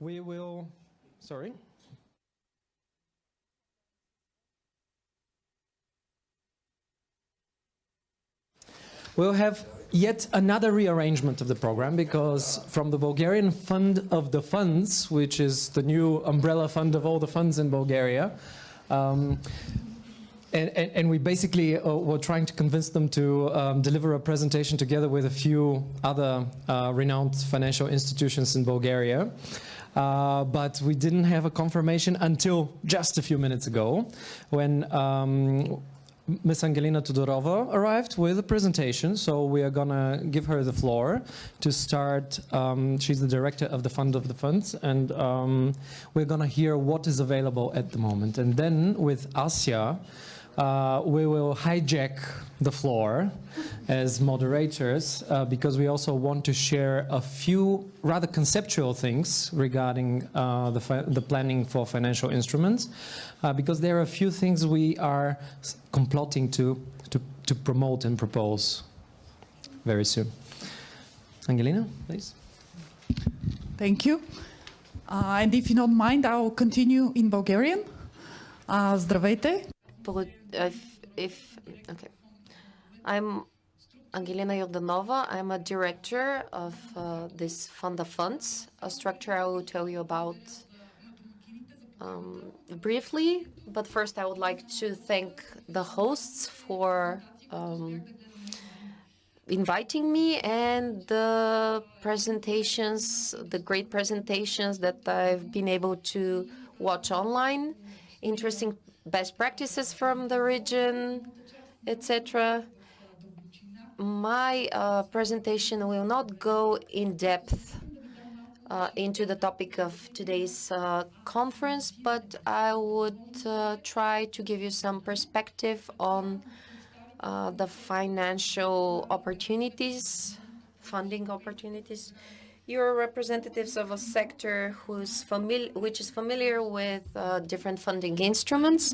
we will, sorry. We'll have yet another rearrangement of the program because from the Bulgarian Fund of the Funds, which is the new umbrella fund of all the funds in Bulgaria, um, and, and, and, we basically uh, were trying to convince them to um, deliver a presentation together with a few other uh, renowned financial institutions in Bulgaria. Uh, but we didn't have a confirmation until just a few minutes ago when um, Ms. Angelina Todorova arrived with a presentation, so we are gonna give her the floor to start. Um, she's the director of the Fund of the Funds, and um, we're gonna hear what is available at the moment. And then with Asya, uh, we will hijack the floor as moderators uh, because we also want to share a few rather conceptual things regarding uh, the, the, planning for financial instruments uh, because there are a few things we are complotting to, to, to promote and propose very soon. Angelina, please. Thank you. Uh, and if you don't mind, I'll continue in Bulgarian. Uh, здравейте. If, if, okay. I'm Angelina Yordanova. I'm a director of uh, this fund of funds, a structure I will tell you about um, briefly. But first, I would like to thank the hosts for um, inviting me and the presentations, the great presentations that I've been able to watch online. Interesting best practices from the region, etc my uh, presentation will not go in depth uh, into the topic of today's uh, conference, but I would uh, try to give you some perspective on uh, the financial opportunities, funding opportunities. You're representatives of a sector who's which is familiar with uh, different funding instruments,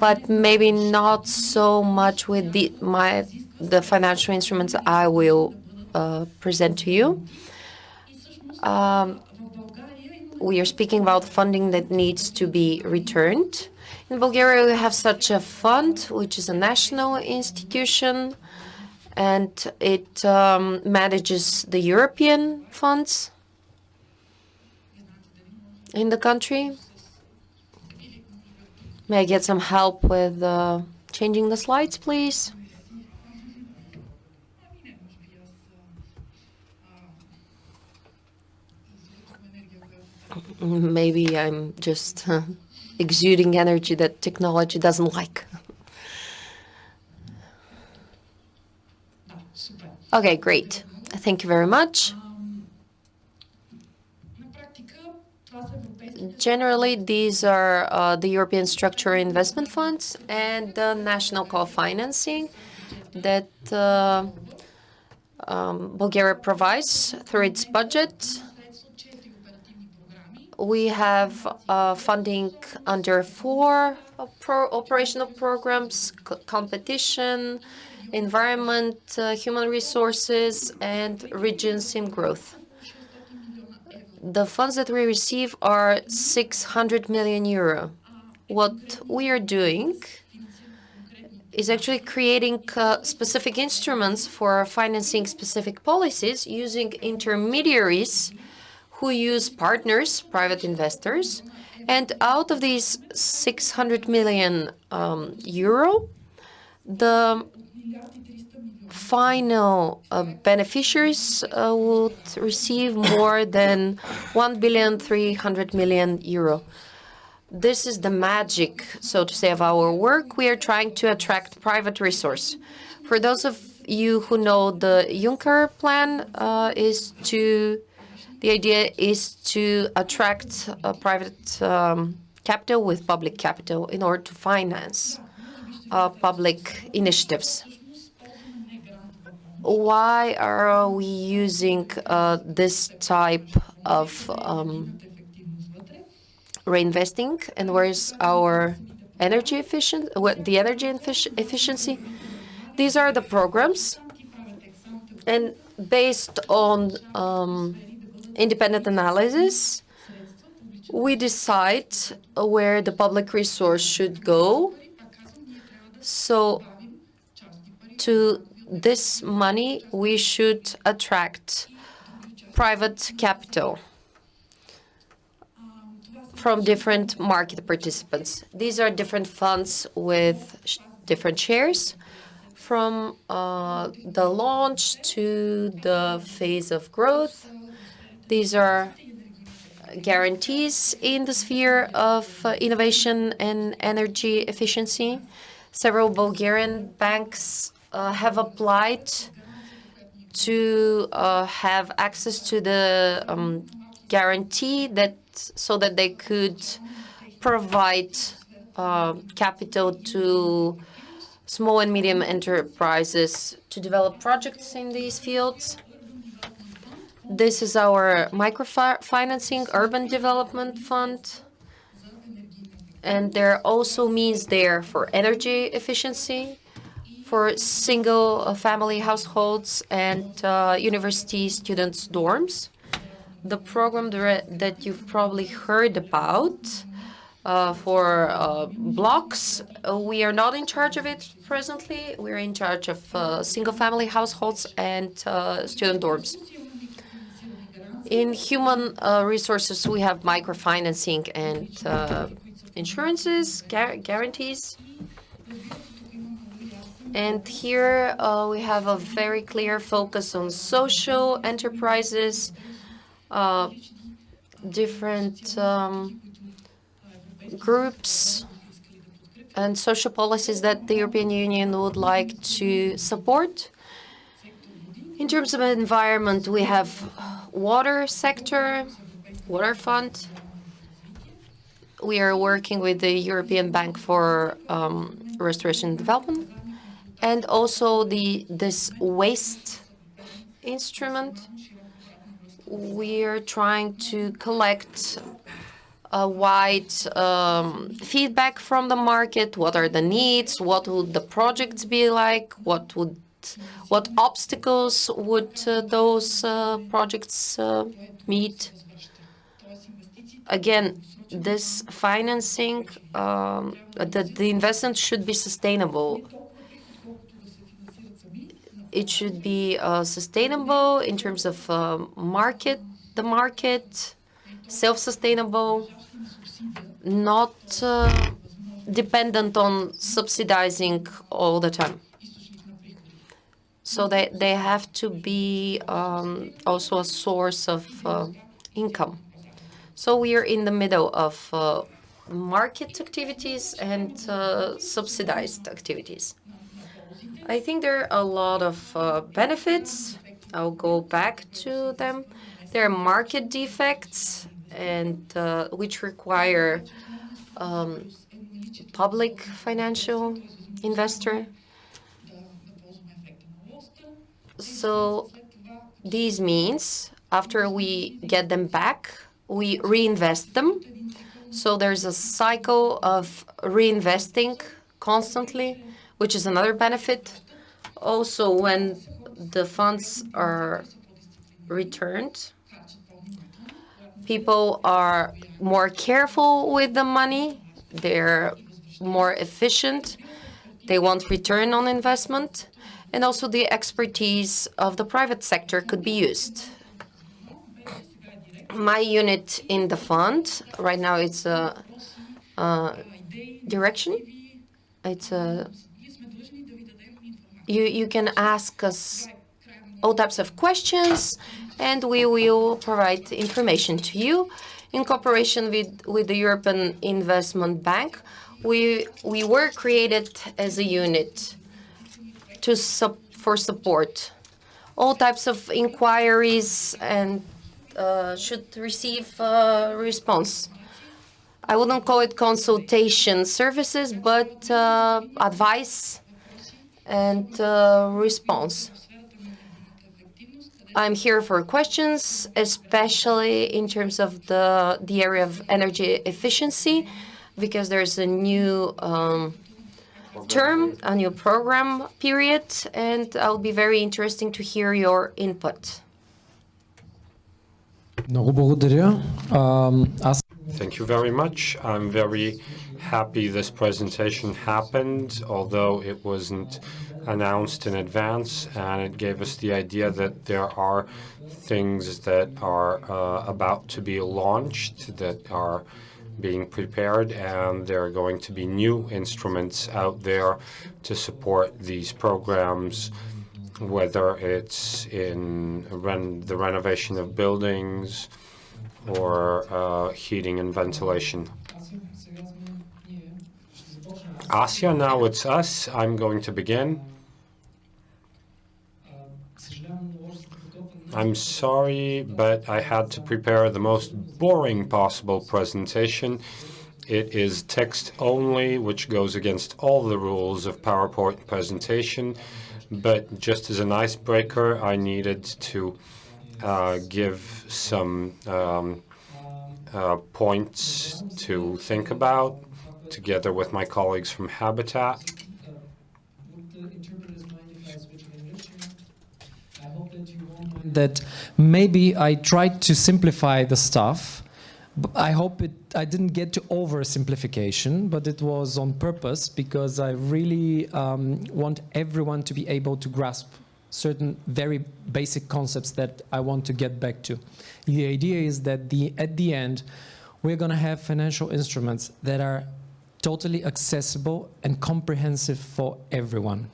but maybe not so much with the, my the financial instruments I will uh, present to you. Um, we are speaking about funding that needs to be returned. In Bulgaria, we have such a fund, which is a national institution, and it um, manages the European funds in the country. May I get some help with uh, changing the slides, please? maybe I'm just uh, exuding energy that technology doesn't like. Okay, great. Thank you very much. Generally, these are uh, the European Structural Investment Funds and the national co-financing that uh, um, Bulgaria provides through its budget we have uh, funding under four pro operational programs, competition, environment, uh, human resources, and regions in growth. The funds that we receive are 600 million euro. What we are doing is actually creating uh, specific instruments for financing specific policies using intermediaries who use partners, private investors, and out of these 600 million um, euro, the final uh, beneficiaries uh, would receive more than 1 billion 300 million euro. This is the magic, so to say, of our work. We are trying to attract private resource. For those of you who know the Juncker plan uh, is to the idea is to attract a private um, capital with public capital in order to finance uh, public initiatives. Why are we using uh, this type of um, reinvesting and where's our energy efficient, what the energy efficiency? These are the programs and based on um, independent analysis, we decide where the public resource should go. So to this money, we should attract private capital from different market participants. These are different funds with sh- different shares from uh, the launch to the phase of growth. These are guarantees in the sphere of uh, innovation and energy efficiency. Several Bulgarian banks uh, have applied to uh, have access to the um, guarantee that so that they could provide uh, capital to small and medium enterprises to develop projects in these fields. This is our microfinancing urban development fund. And there are also means there for energy efficiency, for single uh, family households and uh, university students' dorms. The program that you've probably heard about uh, for uh, blocks, uh, we are not in charge of it presently. We're in charge of uh, single family households and student dorms. In human resources, we have microfinancing and insurances, guarantees. And here uh, we have a very clear focus on social enterprises, uh, different um, groups and social policies that the European Union would like to support. In terms of environment, we have water sector, water fund. We are working with the European Bank for um, Restoration and Development, and also the this waste instrument. We are trying to collect a wide um, feedback from the market. What are the needs? What would the projects be like? What would what obstacles would uh, those uh, projects uh, meet? Again, this financing, um, the, the investment should be sustainable. It should be uh, sustainable in terms of uh, market, the market, self-sustainable, not uh, dependent on subsidizing all the time. So they, they have to be um, also a source of uh, income. So we are in the middle of uh, market activities and subsidized activities. I think there are a lot of uh, benefits. I'll go back to them. There are market defects and uh, which require um, public financial investor. So these means after we get them back, we reinvest them. So there's a cycle of reinvesting constantly, which is another benefit. Also, when the funds are returned, people are more careful with the money. They're more efficient. They want return on investment. And also the expertise of the private sector could be used. My unit in the fund, right now it's a, a direction. It's a, you, you can ask us all types of questions and we will provide information to you. In cooperation with, with the European Investment Bank, we, we were created as a unit to sup for support. All types of inquiries and uh, should receive a response. I wouldn't call it consultation services, but uh, advice and uh, response. I'm here for questions, especially in terms of the, the area of energy efficiency, because there's a new um, term, a new program period, and I'll be very interesting to hear your input. Много благодаря. Ам, Аз Thank you very much. I'm very happy this presentation happened, although it wasn't announced in advance, and it gave us the idea that there are things that are uh, about to be launched that are being prepared, and there are going to be new instruments out there to support these programs, whether it's in the renovation of buildings or uh, heating and ventilation. Asya, now it's us. I'm going to begin. I'm sorry, but I had to prepare the most boring possible presentation. It is text only, which goes against all the rules of PowerPoint presentation. But just as an icebreaker, I needed to uh, give some um, uh, points to think about together with my colleagues from Habitat. that maybe I tried to simplify the stuff. I hope it, I didn't get to oversimplification, but it was on purpose because I really um, want everyone to be able to grasp certain very basic concepts that I want to get back to. The idea is that the, at the end, we're going to have financial instruments that are totally accessible and comprehensive for everyone.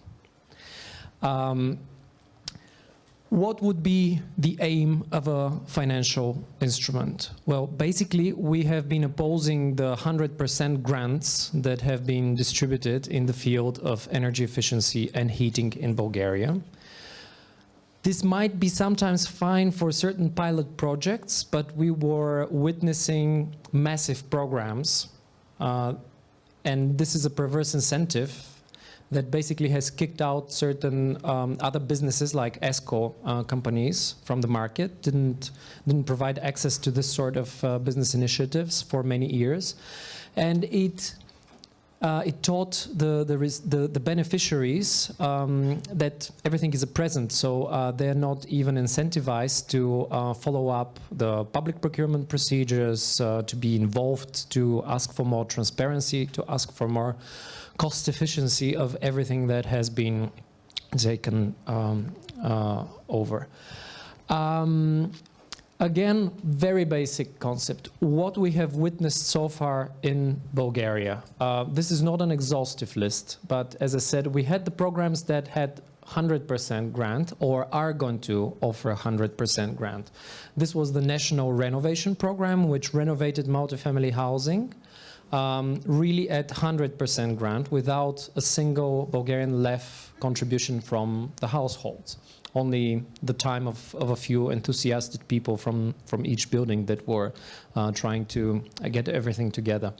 Um, what would be the aim of a financial instrument? Well, basically, we have been opposing the 100% grants that have been distributed in the field of energy efficiency and heating in Bulgaria. This might be sometimes fine for certain pilot projects, but we were witnessing massive programs, uh, and this is a perverse incentive that basically has kicked out certain um, other businesses like ESCO uh, companies from the market, didn't, didn't provide access to this sort of uh, business initiatives for many years. And it, uh, it taught the, the, the, the beneficiaries um, that everything is a present, so uh, they're not even incentivized to uh, follow up the public procurement procedures, uh, to be involved, to ask for more transparency, to ask for more cost efficiency of everything that has been taken um, uh, over. Um, again, very basic concept. What we have witnessed so far in Bulgaria. Uh, this is not an exhaustive list, but as I said, we had the programs that had 100% grant or are going to offer 100% grant. This was the National Renovation Program, which renovated multifamily housing um, really at 100% grant without a single Bulgarian left contribution from the households. Only the time of, of a few enthusiastic people from, from each building that were uh, trying to get everything together.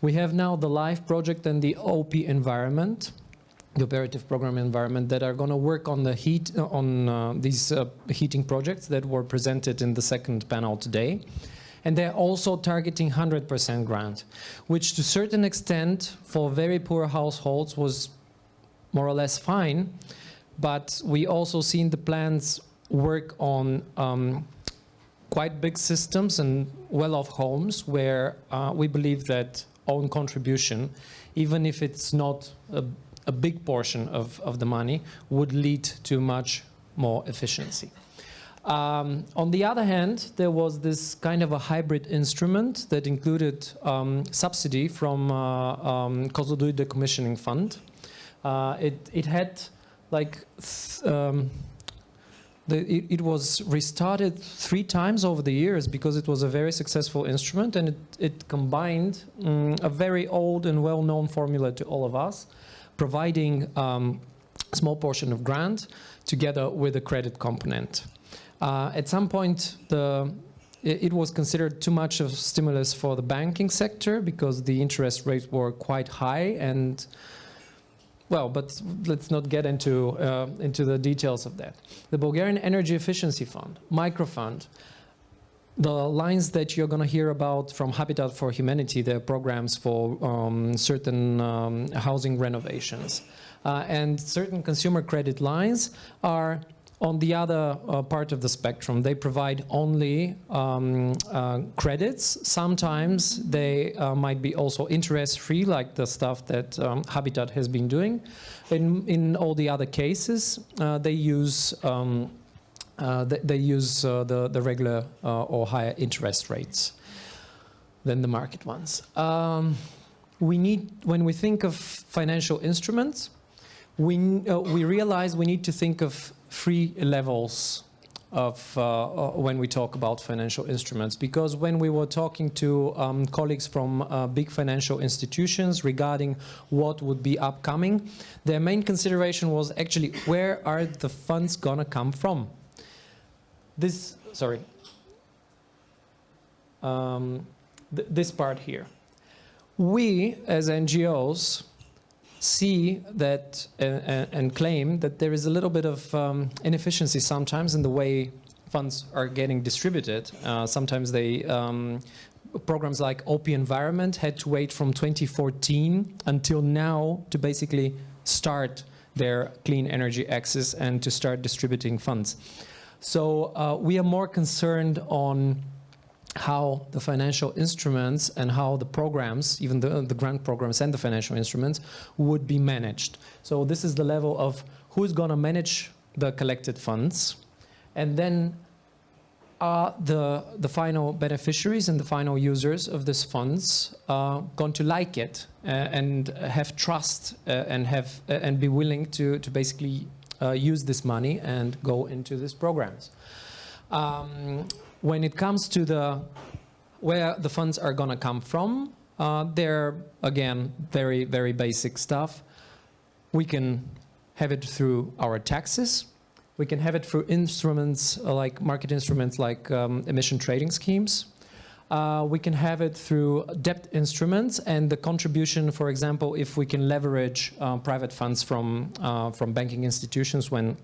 We have now the LIFE project and the OP environment the operative program environment that are going to work on the heat uh, on uh, these uh, heating projects that were presented in the second panel today and they're also targeting 100% grant, which to certain extent for very poor households was more or less fine, but we also seen the plans work on um, quite big systems and well-off homes where uh, we believe that own contribution, even if it's not a, a big portion of, of the money, would lead to much more efficiency. Um, on the other hand, there was this kind of a hybrid instrument that included um, subsidy from uh, um, Decommissioning Fund. Uh, it, it had like, um, the, it, it, was restarted three times over the years because it was a very successful instrument and it, it combined um, a very old and well-known formula to all of us, providing um, a small portion of grant together with a credit component. Uh, at some point, the, it, was considered too much of stimulus for the banking sector because the interest rates were quite high and well, but let's not get into, uh, into the details of that. The Bulgarian Energy Efficiency Fund, microfund, the lines that you're going to hear about from Habitat for Humanity, the programs for um, certain um, housing renovations, uh, and certain consumer credit lines are on the other uh, part of the spectrum, they provide only um, uh, credits. Sometimes they uh, might be also interest-free, like the stuff that um, Habitat has been doing. In, in all the other cases, uh, they use um, uh, they, use uh, the, the regular or higher interest rates than the market ones. Um, we need, when we think of financial instruments, we, we realize we need to think of three levels of uh, when we talk about financial instruments. Because when we were talking to um, colleagues from uh, big financial institutions regarding what would be upcoming their main consideration was actually where are the funds gonna come from? This sorry. Um, th this part here. We as NGOs see that uh, and claim that there is a little bit of um, inefficiency sometimes in the way funds are getting distributed. Uh, sometimes they um, programs like OP Environment had to wait from 2014 until now to basically start their clean energy access and to start distributing funds. So uh, we are more concerned on how the financial instruments and how the programs, even the, the grant programs and the financial instruments, would be managed. So this is the level of who's going to manage the collected funds. And then are the, the final beneficiaries and the final users of these funds uh, going to like it uh, and have trust uh, and, have, uh, and be willing to, to basically uh, use this money and go into these programs. Um, when it comes to the where the funds are going to come from, uh, they're, again, very, very basic stuff. We can have it through our taxes. We can have it through instruments uh, like market instruments like um, emission trading schemes. Uh, we can have it through debt instruments and the contribution, for example, if we can leverage uh, private funds from, uh, from banking institutions when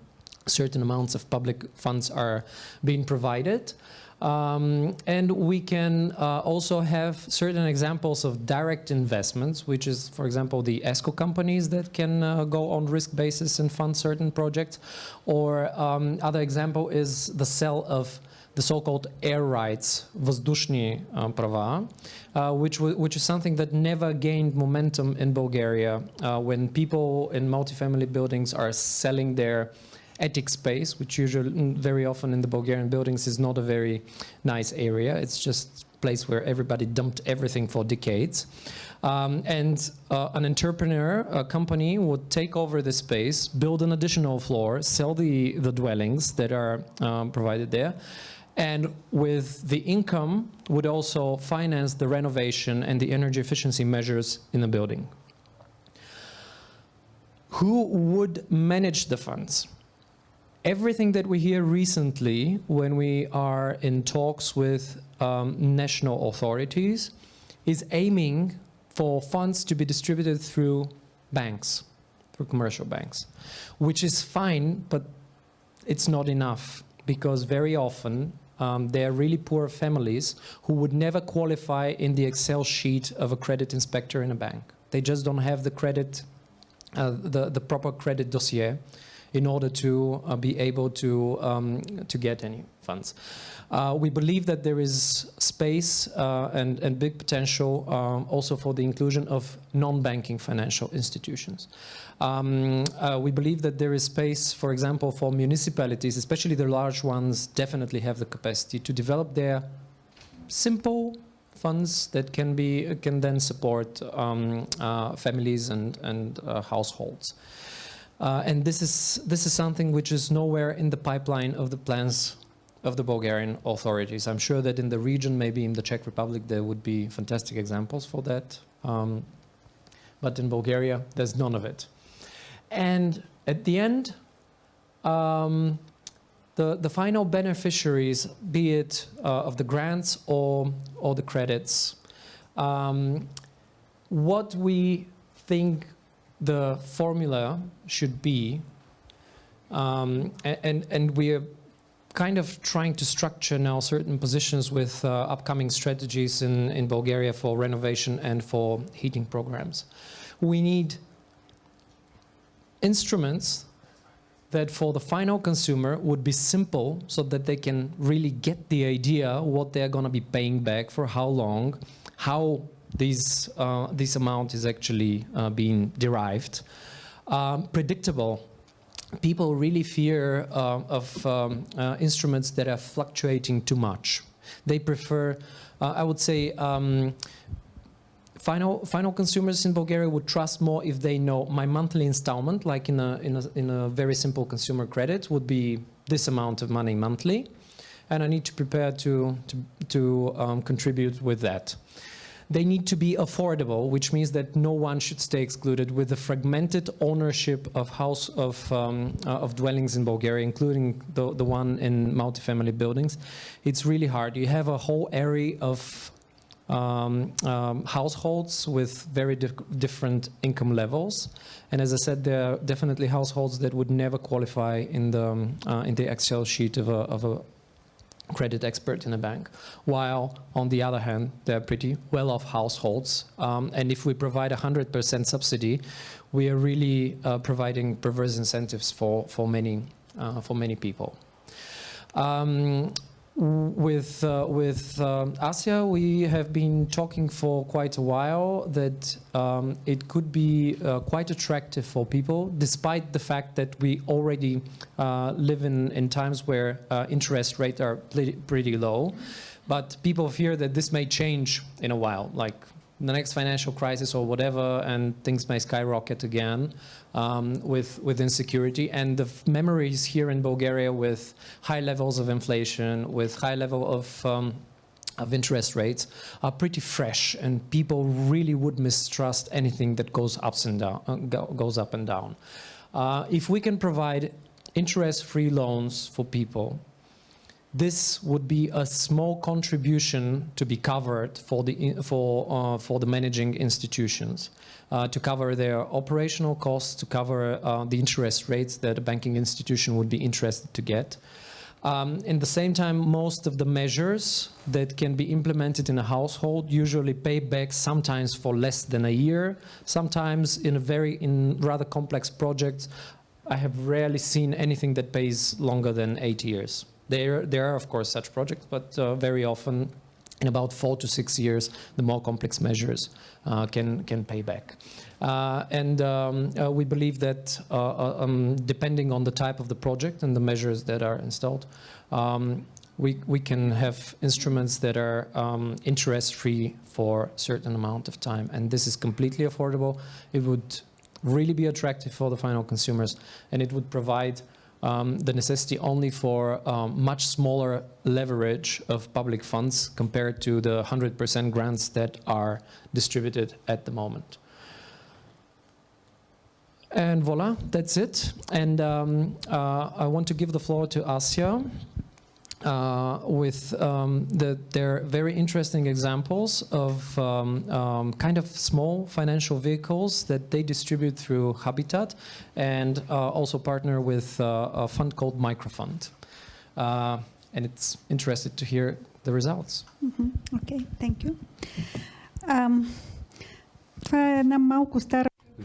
certain amounts of public funds are being provided. Um, and we can uh, also have certain examples of direct investments, which is, for example, the ESCO companies that can uh, go on risk basis and fund certain projects. Or um, other example is the sale of the so-called air rights, воздушные uh, права, uh, which, which is something that never gained momentum in Bulgaria uh, when people in multifamily buildings are selling their attic space, which usually mm, very often in the Bulgarian buildings is not a very nice area. It's just a place where everybody dumped everything for decades. Um, and uh, an entrepreneur, a company would take over the space, build an additional floor, sell the, the dwellings that are um, provided there, and with the income would also finance the renovation and the energy efficiency measures in the building. Who would manage the funds? Everything that we hear recently when we are in talks with um, national authorities is aiming for funds to be distributed through banks, through commercial banks, which is fine, but it's not enough because very often um, they are really poor families who would never qualify in the Excel sheet of a credit inspector in a bank. They just don't have the credit, uh, the, the proper credit dossier in order to uh, be able to, um, to get any funds. Uh, we believe that there is space uh, and, and big potential um, also for the inclusion of non-banking financial institutions. Um, uh, we believe that there is space, for example, for municipalities, especially the large ones, definitely have the capacity to develop their simple funds that can be can then support um, uh, families and and uh, households. Uh, and this is, this is something which is nowhere in the pipeline of the plans of the Bulgarian authorities. I'm sure that in the region, maybe in the Czech Republic, there would be fantastic examples for that. Um, but in Bulgaria, there's none of it. And at the end, um, the, the final beneficiaries, be it uh, of the grants or, or the credits, um, what we think the formula should be, um, and, and we're kind of trying to structure now certain positions with uh, upcoming strategies in, in Bulgaria for renovation and for heating programs. We need instruments that for the final consumer would be simple so that they can really get the idea what they're going to be paying back for how long, how this, uh, this amount is actually uh, being derived. Um, predictable. People really fear uh, of um, uh, instruments that are fluctuating too much. They prefer, uh, I would say, um, final final consumers in Bulgaria would trust more if they know my monthly installment, like in a in a in a very simple consumer credit, would be this amount of money monthly, and I need to prepare to to to um, contribute with that. They need to be affordable, which means that no one should stay excluded with the fragmented ownership of house of um, uh, of dwellings in Bulgaria, including the the one in multifamily buildings. It's really hard. You have a whole area of um, um, households with very di different income levels. And as I said, there are definitely households that would never qualify in the, um, uh, in the Excel sheet of a, of a credit expert in a bank, while on the other hand, they're pretty well-off households. Um, and if we provide 100% subsidy, we are really uh, providing perverse incentives for, for, many, uh, for many people. Um, with uh, with um, Asya, we have been talking for quite a while that um, it could be uh, quite attractive for people, despite the fact that we already uh, live in, in times where uh, interest rates are pretty, pretty low. But people fear that this may change in a while, like the next financial crisis or whatever, and things may skyrocket again um, with, with insecurity. And the memories here in Bulgaria with high levels of inflation, with high level of um, of interest rates are pretty fresh and people really would mistrust anything that goes ups and down uh, goes up and down uh, if we can provide interest-free loans for people this would be a small contribution to be covered for the for uh, for the managing institutions uh, to cover their operational costs to cover uh, the interest rates that a banking institution would be interested to get um, in the same time most of the measures that can be implemented in a household usually pay back sometimes for less than a year sometimes in a very in rather complex projects I have rarely seen anything that pays longer than eight years. There, there are, of course, such projects, but uh, very often in about four to six years, the more complex measures uh, can, can pay back. Uh, and um, uh, we believe that uh, uh, um, depending on the type of the project and the measures that are installed, um, we, we can have instruments that are um, interest-free for a certain amount of time. And this is completely affordable. It would really be attractive for the final consumers, and it would provide um, the necessity only for um, much smaller leverage of public funds compared to the 100% grants that are distributed at the moment. And voila, that's it. And um, uh, I want to give the floor to Asya uh, with um, the, they're very interesting examples of um, um, kind of small financial vehicles that they distribute through Habitat and uh, also partner with uh, a fund called Microfund. Uh, and it's interested to hear the results. Mm -hmm. Okay, thank you. Um,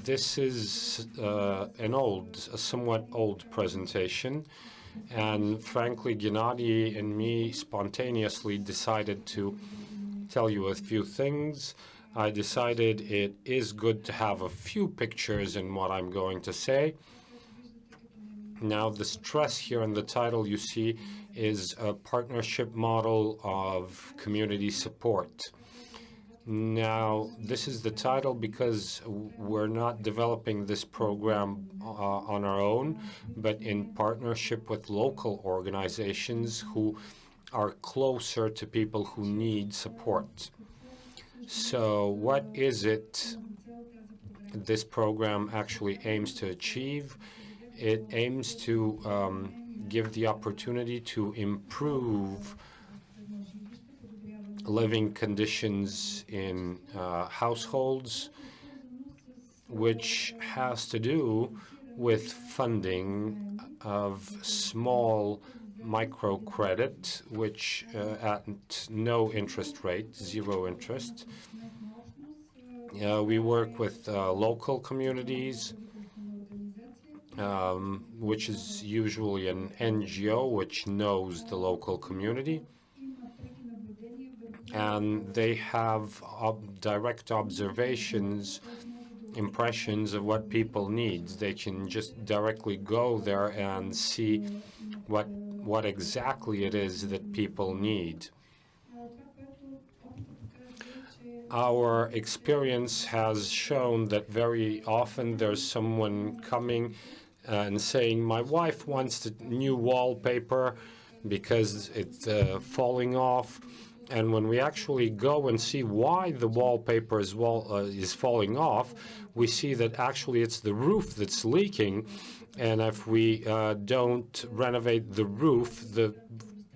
this is uh, an old, a somewhat old presentation. And frankly, Gennady and me spontaneously decided to tell you a few things. I decided it is good to have a few pictures in what I'm going to say. Now, the stress here in the title you see is a partnership model of community support. Now, this is the title because we're not developing this program uh, on our own, but in partnership with local organizations who are closer to people who need support. So what is it this program actually aims to achieve? It aims to um, give the opportunity to improve living conditions in uh, households, which has to do with funding of small microcredit, which uh, at no interest rate, zero interest. Uh, we work with uh, local communities um, which is usually an NGO which knows the local community. And they have ob direct observations, impressions of what people need. They can just directly go there and see what what exactly it is that people need. Our experience has shown that very often there's someone coming and saying, my wife wants the new wallpaper because it's uh, falling off. And when we actually go and see why the wallpaper is, wall, uh, is falling off, we see that actually it's the roof that's leaking. And if we uh, don't renovate the roof, the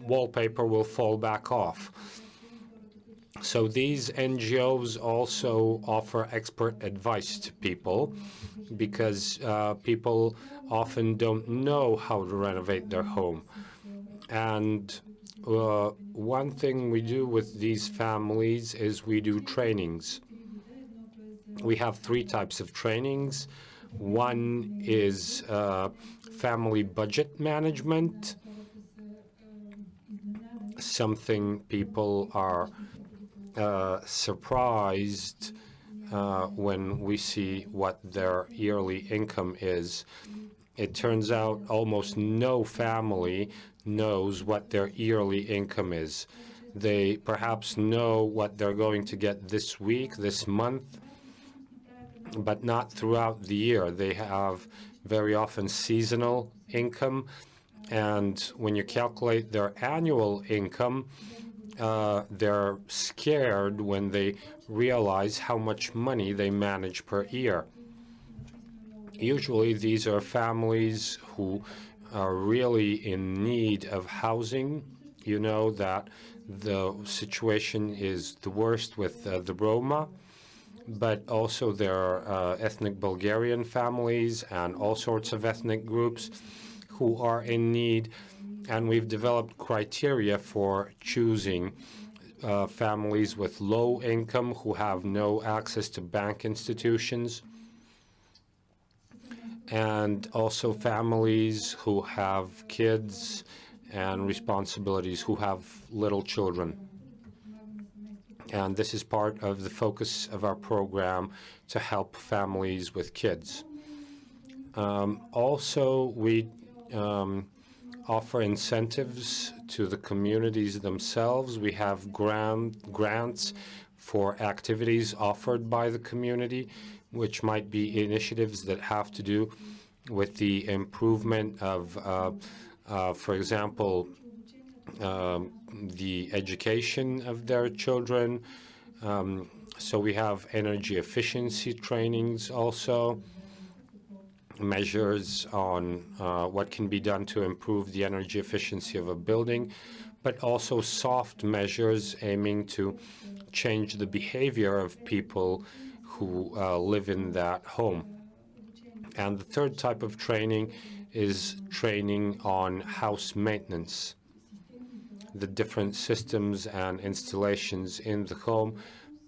wallpaper will fall back off. So these NGOs also offer expert advice to people because uh, people often don't know how to renovate their home. And uh, one thing we do with these families is we do trainings. We have three types of trainings. One is uh, family budget management, something people are uh, surprised uh, when we see what their yearly income is. It turns out almost no family knows what their yearly income is. They perhaps know what they're going to get this week, this month, but not throughout the year. They have very often seasonal income, and when you calculate their annual income, uh, they're scared when they realize how much money they manage per year. Usually these are families who are really in need of housing. You know that the situation is the worst with uh, the Roma, but also there are uh, ethnic Bulgarian families and all sorts of ethnic groups who are in need and we've developed criteria for choosing uh, families with low income who have no access to bank institutions and also families who have kids and responsibilities who have little children. And this is part of the focus of our program to help families with kids. Um, also, we um, offer incentives to the communities themselves. We have grant, grants for activities offered by the community, which might be initiatives that have to do with the improvement of, uh, uh, for example, um, the education of their children. Um, so we have energy efficiency trainings also measures on uh, what can be done to improve the energy efficiency of a building, but also soft measures aiming to change the behavior of people who uh, live in that home. And the third type of training is training on house maintenance, the different systems and installations in the home,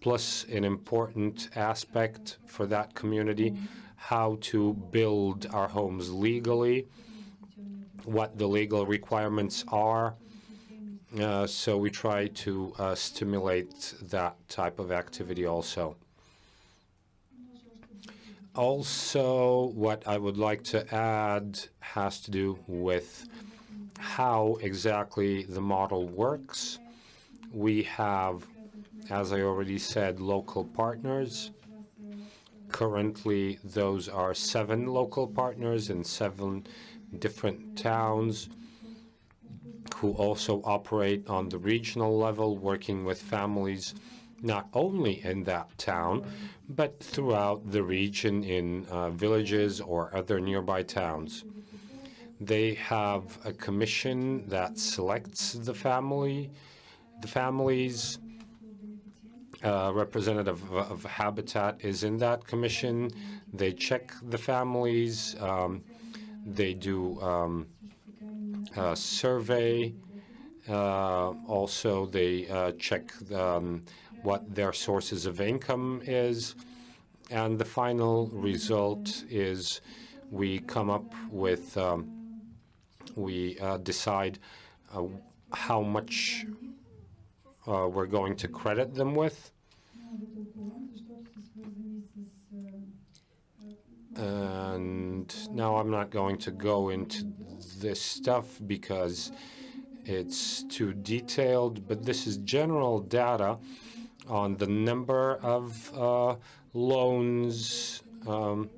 plus an important aspect for that community, how to build our homes legally, what the legal requirements are. Uh, so we try to uh, stimulate that type of activity also. Also, what I would like to add has to do with how exactly the model works. We have, as I already said, local partners Currently, those are seven local partners in seven different towns who also operate on the regional level, working with families not only in that town, but throughout the region in uh, villages or other nearby towns. They have a commission that selects the family, the families, uh, representative of, of, Habitat is in that commission. They check the families. Um, they do um, a survey. Uh, also, they uh, check um, what their sources of income is. And the final result is we come up with, um, we uh, decide uh, how much uh, we're going to credit them with. And now I'm not going to go into this stuff because it's too detailed, but this is general data on the number of uh, loans, um,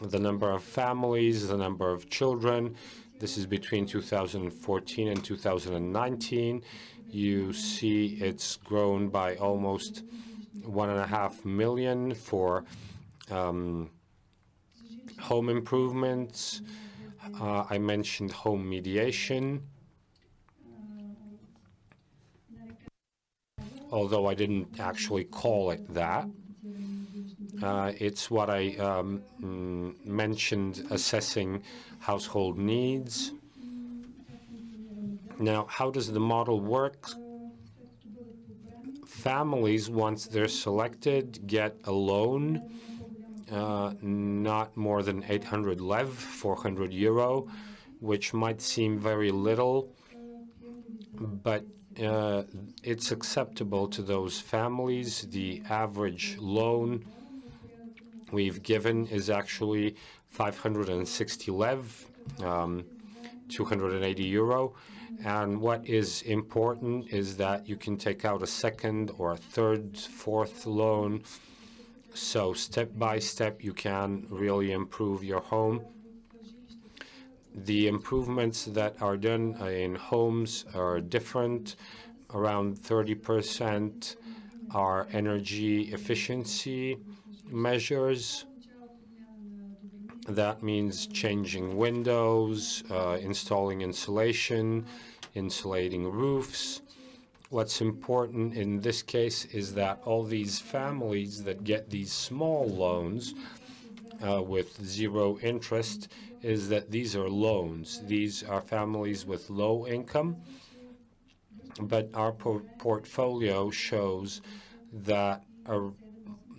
the number of families, the number of children. This is between 2014 and 2019. You see it's grown by almost one and a half million for um, home improvements. Uh, I mentioned home mediation. Although I didn't actually call it that. Uh, it's what I um, mm, mentioned assessing household needs. Now, how does the model work? Families, once they're selected, get a loan, uh, not more than 800 lev, 400 euro, which might seem very little, but uh, it's acceptable to those families. The average loan we've given is actually 560 lev, um, 280 euro. And what is important is that you can take out a second or a third, fourth loan. So step by step, you can really improve your home. The improvements that are done in homes are different. Around 30% are energy efficiency measures. That means changing windows, uh, installing insulation, insulating roofs. What's important in this case is that all these families that get these small loans uh, with zero interest is that these are loans. These are families with low income, but our por portfolio shows that a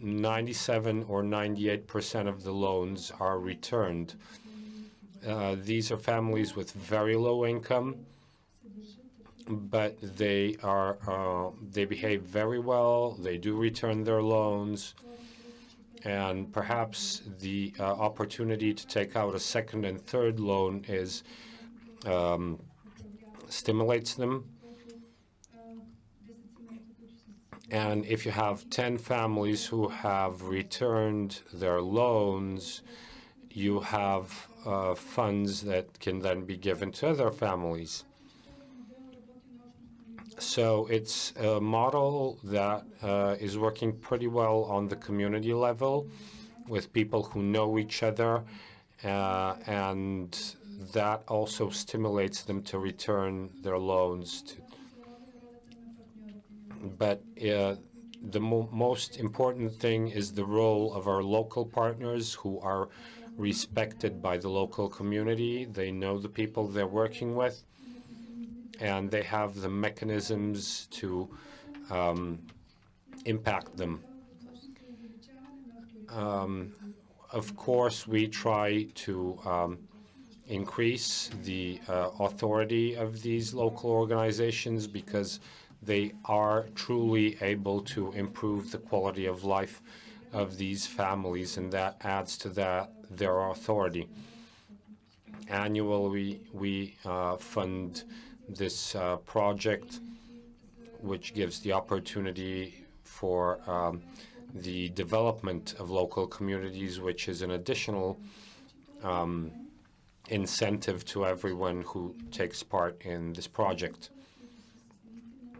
97 or 98 percent of the loans are returned. Uh, these are families with very low income, but they are uh, they behave very well. They do return their loans, and perhaps the uh, opportunity to take out a second and third loan is um, stimulates them And if you have 10 families who have returned their loans, you have uh, funds that can then be given to other families. So it's a model that uh, is working pretty well on the community level with people who know each other, uh, and that also stimulates them to return their loans to but uh, the mo most important thing is the role of our local partners who are respected by the local community. They know the people they're working with, and they have the mechanisms to um, impact them. Um, of course, we try to um, increase the uh, authority of these local organizations because they are truly able to improve the quality of life of these families, and that adds to that their authority. Annually, we uh, fund this uh, project, which gives the opportunity for um, the development of local communities, which is an additional um, incentive to everyone who takes part in this project.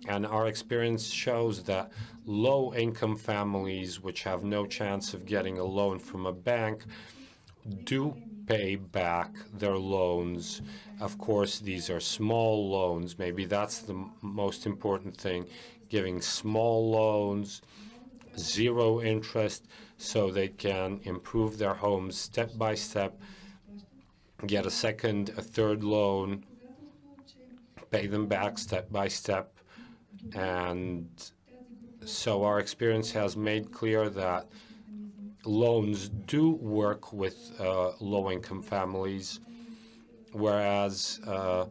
And our experience shows that low-income families which have no chance of getting a loan from a bank do pay back their loans. Of course, these are small loans. Maybe that's the most important thing, giving small loans, zero interest, so they can improve their homes step by step, get a second, a third loan, pay them back step by step, and so our experience has made clear that loans do work with uh, low-income families, whereas uh,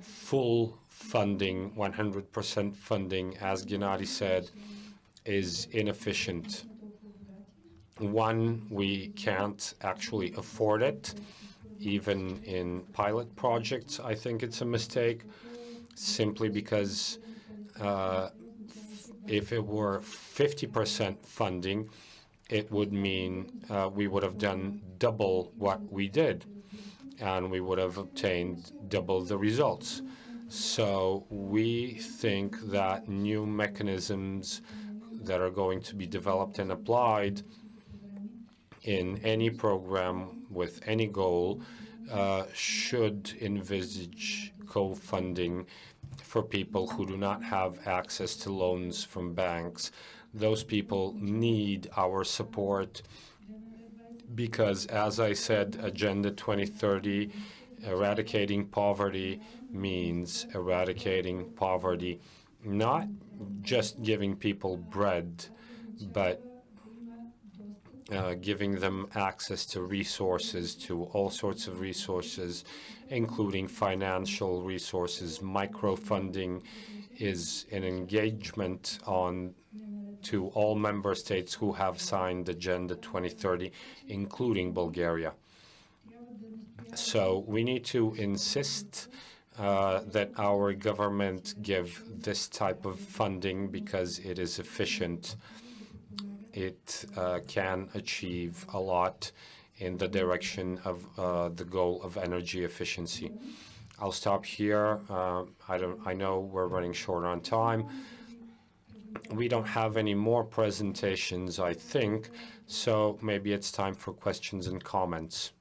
full funding, 100% funding, as Gennady said, is inefficient. One, we can't actually afford it. Even in pilot projects, I think it's a mistake, simply because uh, if it were 50% funding, it would mean uh, we would have done double what we did, and we would have obtained double the results. So we think that new mechanisms that are going to be developed and applied in any program with any goal uh, should envisage co-funding for people who do not have access to loans from banks. Those people need our support because, as I said, Agenda 2030, eradicating poverty means eradicating poverty, not just giving people bread, but uh, giving them access to resources, to all sorts of resources, including financial resources. Microfunding is an engagement on to all member states who have signed Agenda 2030, including Bulgaria. So we need to insist uh, that our government give this type of funding because it is efficient. It uh, can achieve a lot in the direction of uh, the goal of energy efficiency. I'll stop here. Uh, I don't. I know we're running short on time we don't have any more presentations, I think, so maybe it's time for questions and comments.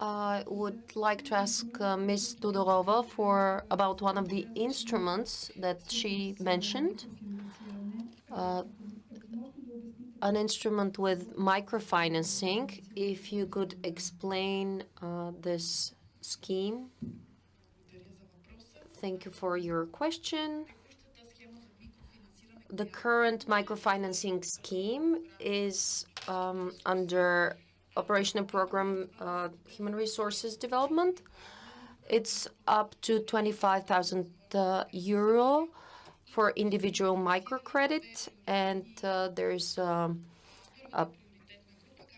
I would like to ask uh, Ms. Tudorova for about one of the instruments that she mentioned, uh, an instrument with microfinancing. If you could explain uh, this scheme. Thank you for your question. The current microfinancing scheme is um, under operational program uh, human resources development. It's up to 25,000 uh, euro for individual microcredit, and uh, there's um, a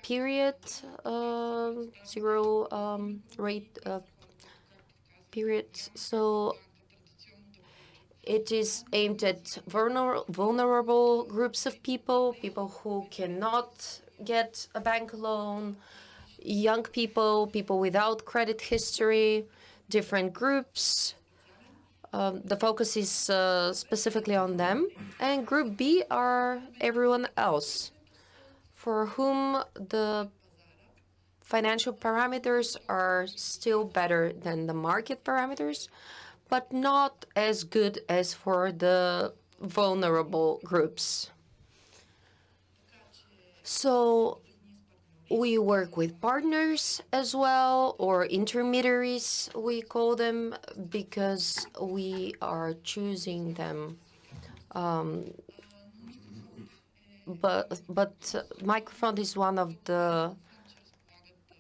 period uh, zero um, rate uh, period. So it is aimed at vulner vulnerable groups of people, people who cannot get a bank loan, young people, people without credit history, different groups. Um, the focus is uh, specifically on them. And Group B are everyone else for whom the financial parameters are still better than the market parameters, but not as good as for the vulnerable groups. So we work with partners as well, or intermediaries, we call them, because we are choosing them. Um, but but uh, Microfund is one of the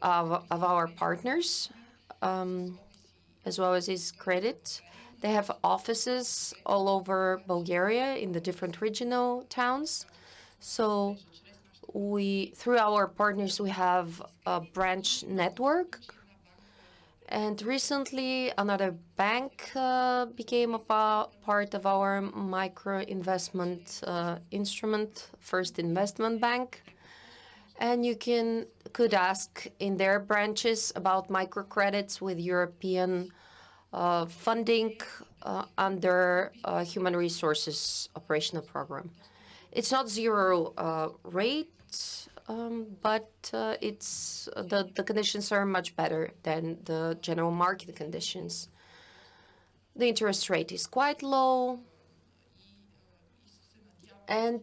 of, of our partners, um, as well as SIS Credit. They have offices all over Bulgaria in the different regional towns. So we through our partners we have a branch network and recently another bank uh, became a part of our micro investment uh, instrument first investment bank and you can could ask in their branches about microcredits with European uh, funding uh, under uh, human resources operational program. It's not zero uh, rate um, but uh, it's the the conditions are much better than the general market conditions. The interest rate is quite low, and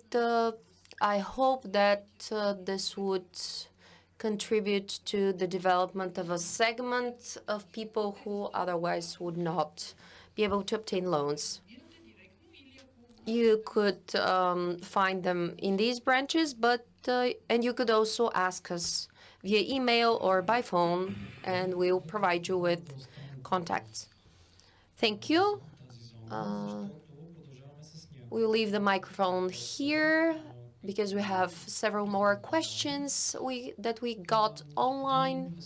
I hope that uh, this would contribute to the development of a segment of people who otherwise would not be able to obtain loans. you could um, find them in these branches, but uh, and you could also ask us via email or by phone, and we'll provide you with contacts. Thank you. Uh, we'll leave the microphone here because we have several more questions we that we got online.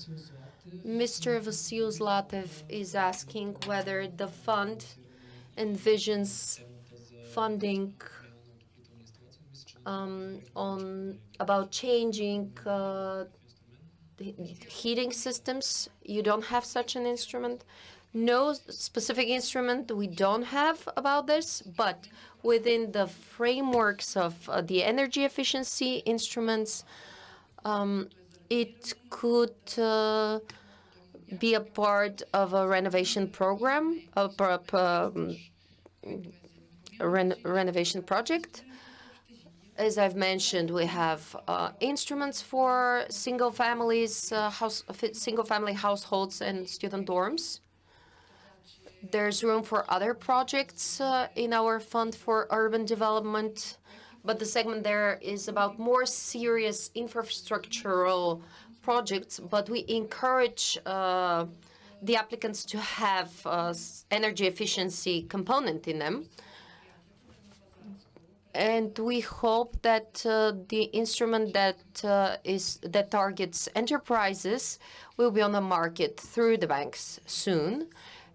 Mr. Vasil Zlatev is asking whether the fund envisions funding um, on about changing uh, heating systems. You don't have such an instrument. No specific instrument we don't have about this, but within the frameworks of uh, the energy efficiency instruments, um, it could uh, be a part of a renovation program, a, um, a ren renovation project. As I've mentioned, we have uh, instruments for single families, uh, house, single family households and student dorms. There's room for other projects uh, in our fund for urban development, but the segment there is about more serious infrastructural projects, but we encourage uh, the applicants to have uh, energy efficiency component in them. And we hope that uh, the instrument that uh, is that targets enterprises will be on the market through the banks soon.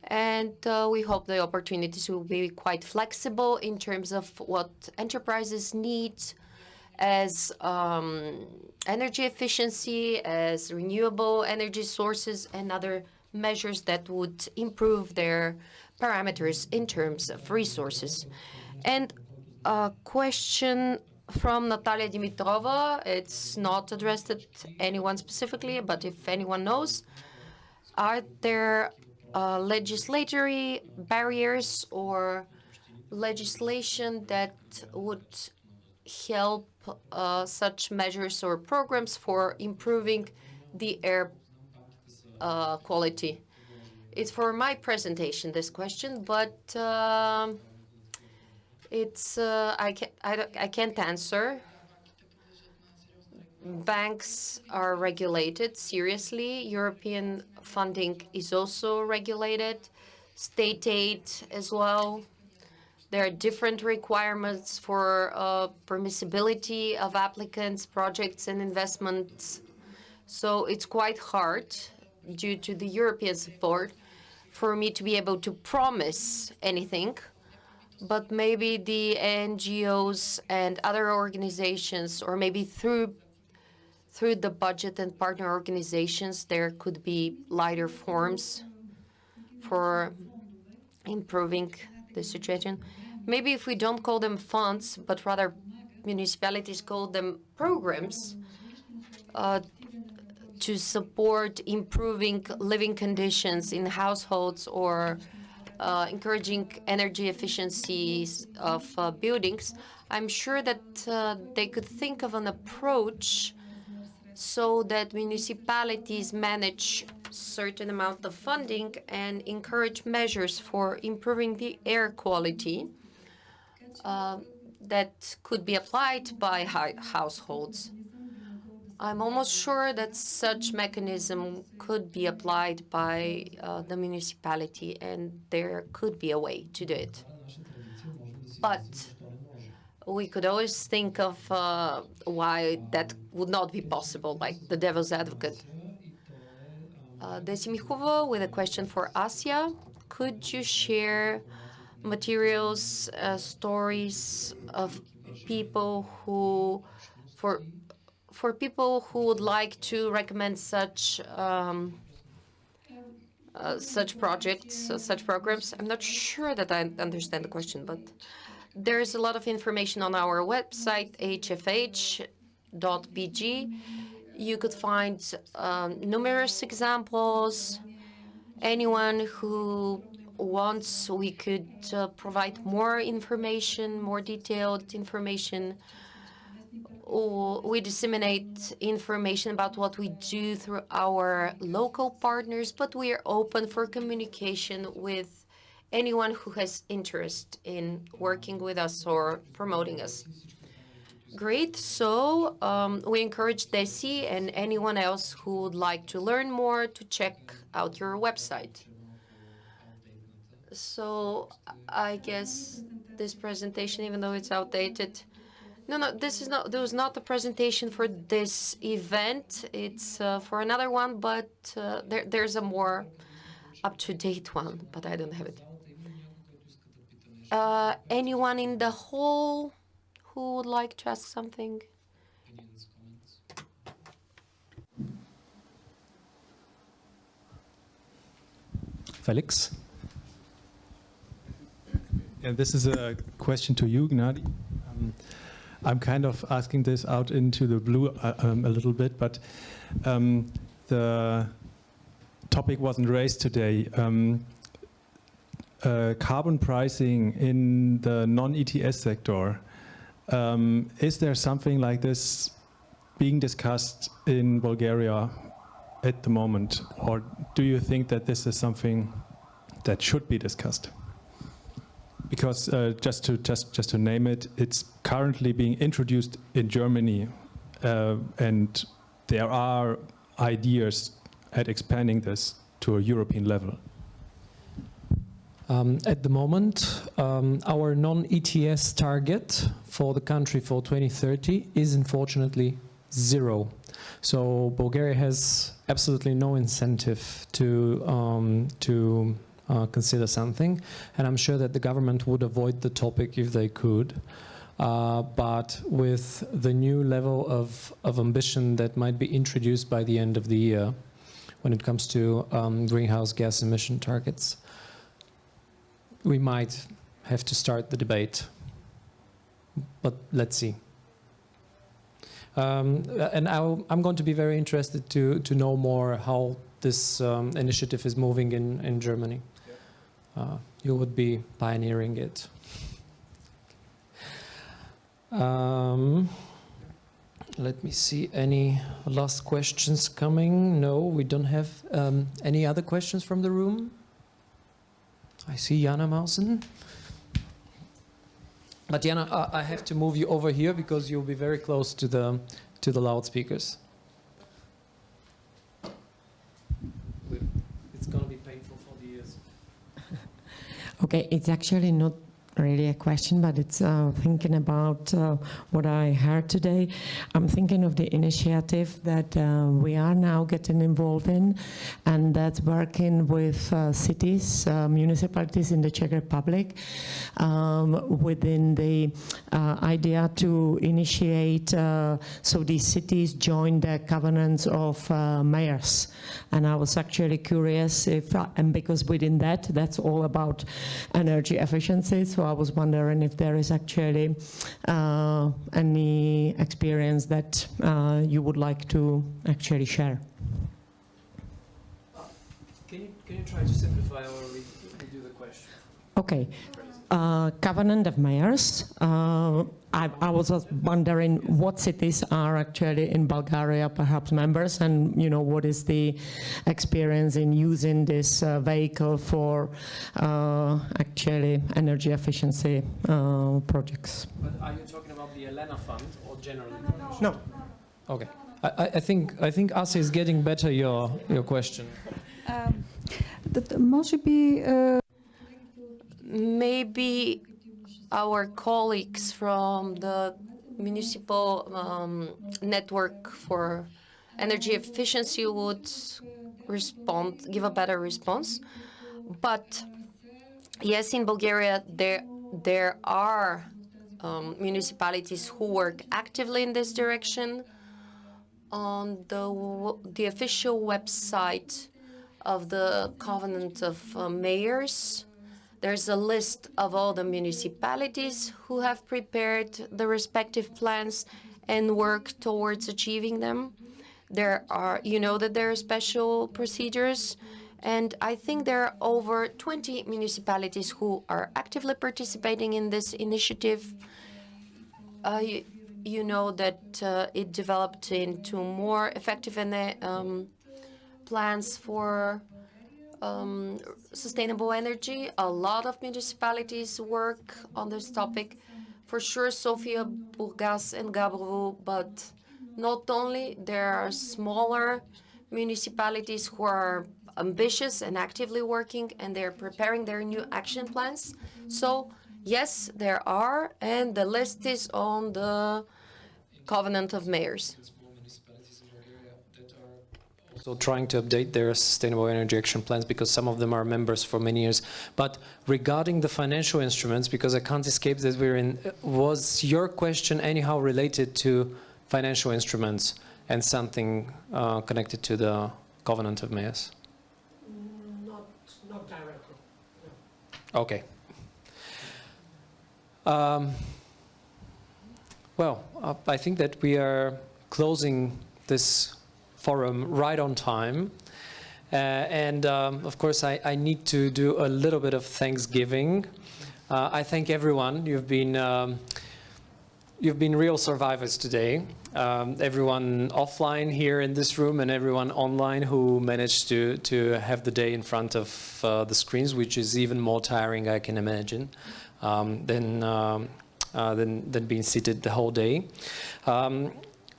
And uh, we hope the opportunities will be quite flexible in terms of what enterprises need as um, energy efficiency, as renewable energy sources, and other measures that would improve their parameters in terms of resources. And a question from Natalia Dimitrova. It's not addressed at anyone specifically, but if anyone knows, are there uh, legislatory barriers or legislation that would help uh, such measures or programs for improving the air uh, quality? It's for my presentation, this question, but uh, it's uh, I, can't, I, I can't answer. Banks are regulated seriously. European funding is also regulated. State aid as well. There are different requirements for uh, permissibility of applicants, projects, and investments. So it's quite hard, due to the European support, for me to be able to promise anything. But maybe the NGOs and other organizations, or maybe through through the budget and partner organizations, there could be lighter forms for improving the situation. Maybe if we don't call them funds, but rather municipalities call them programs uh, to support improving living conditions in households or uh, encouraging energy efficiencies of uh, buildings, I'm sure that uh, they could think of an approach so that municipalities manage certain amount of funding and encourage measures for improving the air quality uh, that could be applied by households. I'm almost sure that such mechanism could be applied by uh, the municipality and there could be a way to do it. But we could always think of uh, why that would not be possible, like the devil's advocate. Uh, with a question for Asya. Could you share materials, uh, stories of people who, for for people who would like to recommend such um, uh, such projects, uh, such programs? I'm not sure that I understand the question, but there's a lot of information on our website, hfh.bg. You could find um, numerous examples. Anyone who wants, we could uh, provide more information, more detailed information. Or we disseminate information about what we do through our local partners, but we are open for communication with anyone who has interest in working with us or promoting us. Great. So um, we encourage Desi and anyone else who would like to learn more to check out your website. So I guess this presentation, even though it's outdated, no, no, this is not. There was not the presentation for this event. It's uh, for another one, but uh, there, there's a more up-to-date one, but I don't have it. Uh, anyone in the hall who would like to ask something? Felix? And this is a question to you, Gennady. Um, I'm kind of asking this out into the blue uh, um, a little bit, but um, the topic wasn't raised today. Um, uh, carbon pricing in the non-ETS sector. Um, is there something like this being discussed in Bulgaria at the moment, or do you think that this is something that should be discussed? because uh, just to just just to name it, it's currently being introduced in Germany, uh, and there are ideas at expanding this to a European level. Um, at the moment, um, our non-ETS target for the country for 2030 is unfortunately zero. So Bulgaria has absolutely no incentive to um, to uh, consider something. And I'm sure that the government would avoid the topic if they could. Uh, but with the new level of, of ambition that might be introduced by the end of the year when it comes to um, greenhouse gas emission targets, we might have to start the debate. But let's see. Um, and i am going to be very interested to, to know more how this um, initiative is moving in, in Germany uh, you would be pioneering it. Um, let me see, any last questions coming? No, we don't have um, any other questions from the room. I see Jana Mausen. But Jana, uh, I have to move you over here because you'll be very close to the, to the loudspeakers. Okay, it's actually not really a question, but it's uh, thinking about uh, what I heard today. I'm thinking of the initiative that uh, we are now getting involved in, and that's working with uh, cities, uh, municipalities in the Czech Republic, um, within the uh, idea to initiate, so these cities join the covenants of mayors. And I was actually curious if, and because within that, that's all about energy efficiency, so I was wondering if there is actually uh, any experience that uh, you would like to actually share. Can you, can you try to simplify or redo the question? Okay. Uh, Covenant of Mayors. Uh, I, I, was just wondering what cities are actually in Bulgaria perhaps members and you know what is the experience in using this uh, vehicle for uh, actually energy efficiency uh, projects. But are you talking about the Elena fund or generally? No. no. Okay. I, I, think I think Asya is getting better your your question. Um, that uh, maybe maybe our colleagues from the municipal um, network for energy efficiency would respond, give a better response. But yes, in Bulgaria, there, there are um, municipalities who work actively in this direction. On the, the official website of the Covenant of uh, Mayors, there's a list of all the municipalities who have prepared the respective plans and work towards achieving them. There are, you know that there are special procedures, and I think there are over 20 municipalities who are actively participating in this initiative. Uh, you, you, know that uh, it developed into more effective and, um, plans for um, sustainable energy. A lot of municipalities work on this topic. For sure, Sofia, Burgas, and Gabrovo, but not only, there are smaller municipalities who are ambitious and actively working, and they're preparing their new action plans. So, yes, there are, and the list is on the Covenant of Mayors. Also trying to update their sustainable energy action plans because some of them are members for many years. But regarding the financial instruments, because I can't escape that we're in, was your question anyhow related to financial instruments and something uh, connected to the Covenant of Mayors? Not, not directly. Okay. Um, well, uh, I think that we are closing this forum right on time. Uh, and um, of course, I, I, need to do a little bit of Thanksgiving. Uh, I thank everyone. You've been um, you've been real survivors today. Um, everyone offline here in this room and everyone online who managed to to have the day in front of uh, the screens, which is even more tiring, I can imagine, um, than, um, uh, than than being seated the whole day.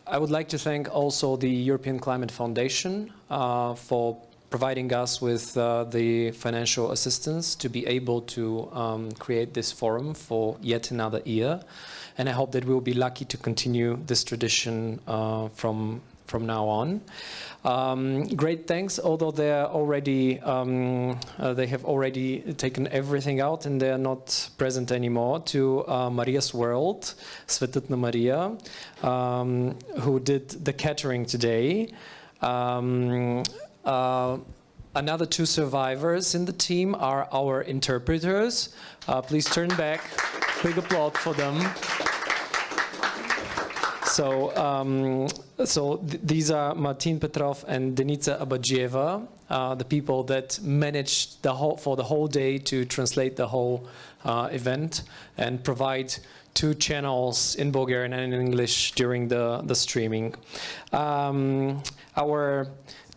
I would like to thank also the European Climate Foundation uh, for providing us with uh, the financial assistance to be able to um, create this forum for yet another year. And I hope that we'll be lucky to continue this tradition uh, from from now on. Um, great thanks, although they're already, um, uh, they have already taken everything out and they're not present anymore, to uh, Maria's World, Svetutna Maria, um, who did the catering today. Um, uh, another two survivors in the team are our interpreters. Uh, please turn back. Big applause for them. So, um, so th these are Martin Petrov and Denica Abadzieva, uh, the people that managed the whole, for the whole day to translate the whole uh, event and provide two channels in Bulgarian and in English during the, the streaming. Um, our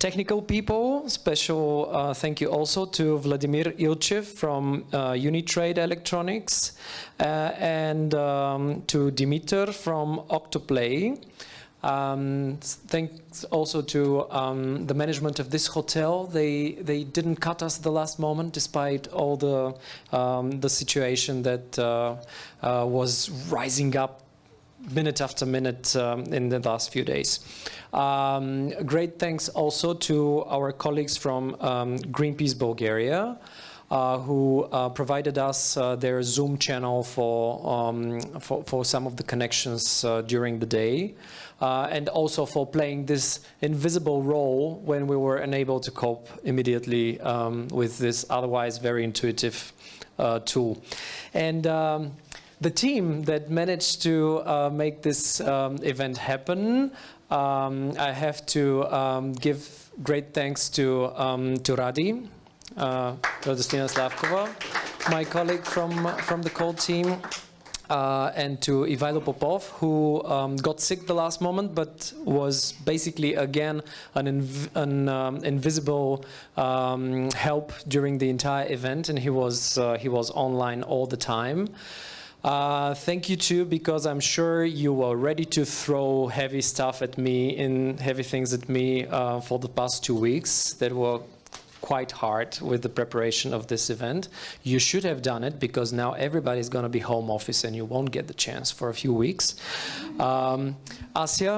technical people, special uh, thank you also to Vladimir Ilchev from uh, Unitrade Electronics uh, and um, to Dimitar from Octoplay. Um, thanks also to um, the management of this hotel. They they didn't cut us the last moment, despite all the um, the situation that uh, uh, was rising up minute after minute um, in the last few days. Um, great thanks also to our colleagues from um, Greenpeace Bulgaria, uh, who uh, provided us uh, their Zoom channel for, um, for, for, some of the connections uh, during the day, uh, and also for playing this invisible role when we were unable to cope immediately um, with this otherwise very intuitive uh, tool. And um, the team that managed to uh, make this um, event happen, um, I have to um, give great thanks to, um, to Radi, uh, Radostina Slavkova, my colleague from, from the COLD team, uh, and to Ivailo Popov, who um, got sick the last moment, but was basically again an, inv an um, invisible um, help during the entire event, and he was uh, he was online all the time. Uh, thank you too, because I'm sure you were ready to throw heavy stuff at me, in heavy things at me uh, for the past two weeks that were quite hard with the preparation of this event. You should have done it because now everybody's going to be home office and you won't get the chance for a few weeks. Um, Asya,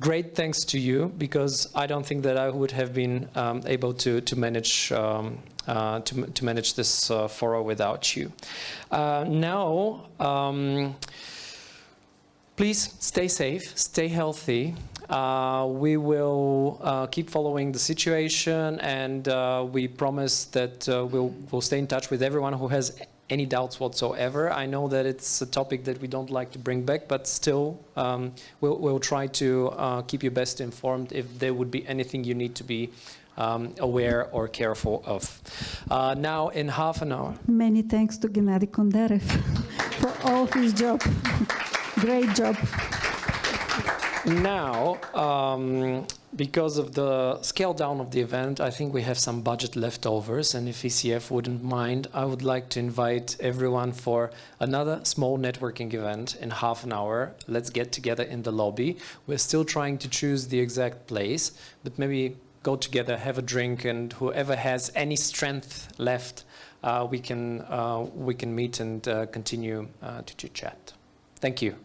great thanks to you because I don't think that I would have been um, able to, to manage um, uh, to, to manage this uh, furrow without you. Uh, now, um, please stay safe, stay healthy. Uh, we will uh, keep following the situation and uh, we promise that we'll, we'll stay in touch with everyone who has any doubts whatsoever. I know that it's a topic that we don't like to bring back, but still um, we'll, we'll, try to keep you best informed if there would be anything you need to be um, aware or careful of. Uh, now, in half an hour. Many thanks to Gennady Kondarev for all his job. Great job. Now, um, because of the scale down of the event, I think we have some budget leftovers. And if ECF wouldn't mind, I would like to invite everyone for another small networking event in half an hour. Let's get together in the lobby. We're still trying to choose the exact place, but maybe go together, have a drink, and whoever has any strength left, uh, we can uh, we can meet and uh, continue uh, to chit chat. Thank you.